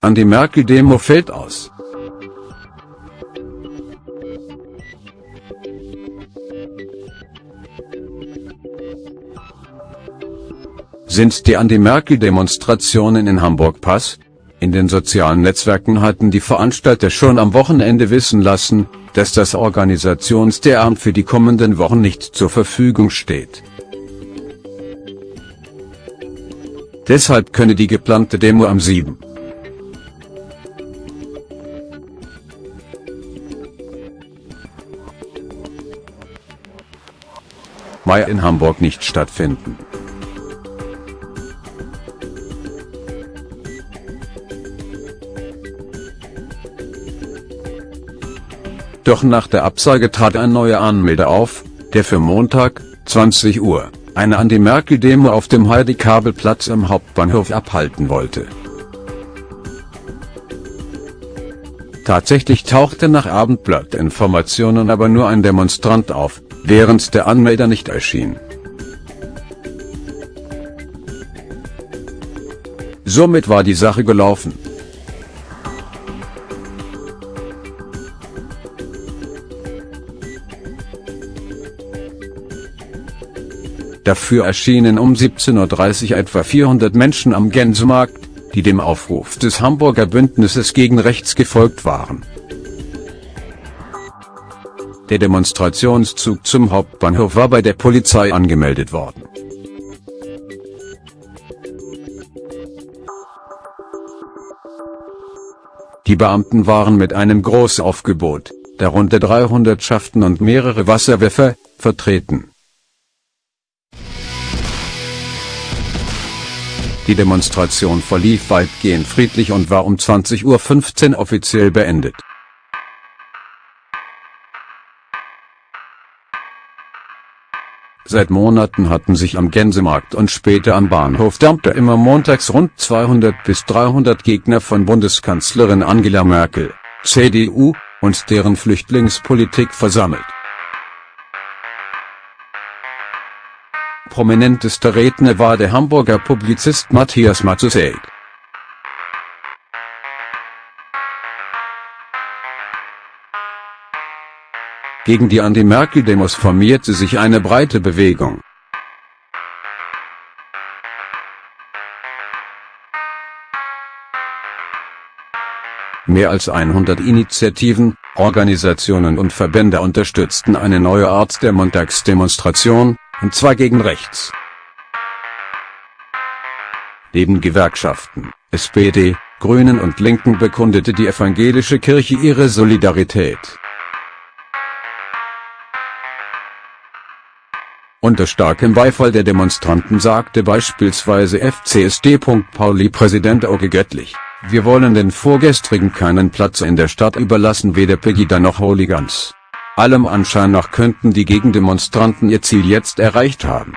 Anti-Merkel-Demo fällt aus. Sind die Anti-Merkel-Demonstrationen in Hamburg Pass? In den sozialen Netzwerken hatten die Veranstalter schon am Wochenende wissen lassen, dass das Organisationsteamt für die kommenden Wochen nicht zur Verfügung steht. Deshalb könne die geplante Demo am 7. Mai in Hamburg nicht stattfinden. Doch nach der Absage trat ein neuer Anmelder auf, der für Montag, 20 Uhr, eine Anti-Merkel-Demo auf dem Heidi-Kabel-Platz am Hauptbahnhof abhalten wollte. Tatsächlich tauchte nach Abendblatt-Informationen aber nur ein Demonstrant auf, während der Anmelder nicht erschien. Somit war die Sache gelaufen. Dafür erschienen um 17.30 Uhr etwa 400 Menschen am Gänsemarkt, die dem Aufruf des Hamburger Bündnisses gegen Rechts gefolgt waren. Der Demonstrationszug zum Hauptbahnhof war bei der Polizei angemeldet worden. Die Beamten waren mit einem Großaufgebot, darunter drei Hundertschaften und mehrere Wasserwerfer, vertreten. Die Demonstration verlief weitgehend friedlich und war um 20.15 Uhr offiziell beendet. Seit Monaten hatten sich am Gänsemarkt und später am Bahnhof Dampter immer montags rund 200 bis 300 Gegner von Bundeskanzlerin Angela Merkel, CDU, und deren Flüchtlingspolitik versammelt. Prominentester Redner war der Hamburger Publizist Matthias Matusek. Gegen die Anti-Merkel-Demos formierte sich eine breite Bewegung. Mehr als 100 Initiativen, Organisationen und Verbände unterstützten eine neue Art der Montagsdemonstration, und zwar gegen rechts. Neben Gewerkschaften, SPD, Grünen und Linken bekundete die evangelische Kirche ihre Solidarität. Unter starkem Beifall der Demonstranten sagte beispielsweise FCSD. Pauli-Präsident Auge Göttlich, wir wollen den Vorgestrigen keinen Platz in der Stadt überlassen weder Pegida noch Hooligans. Allem Anschein nach könnten die Gegendemonstranten ihr Ziel jetzt erreicht haben.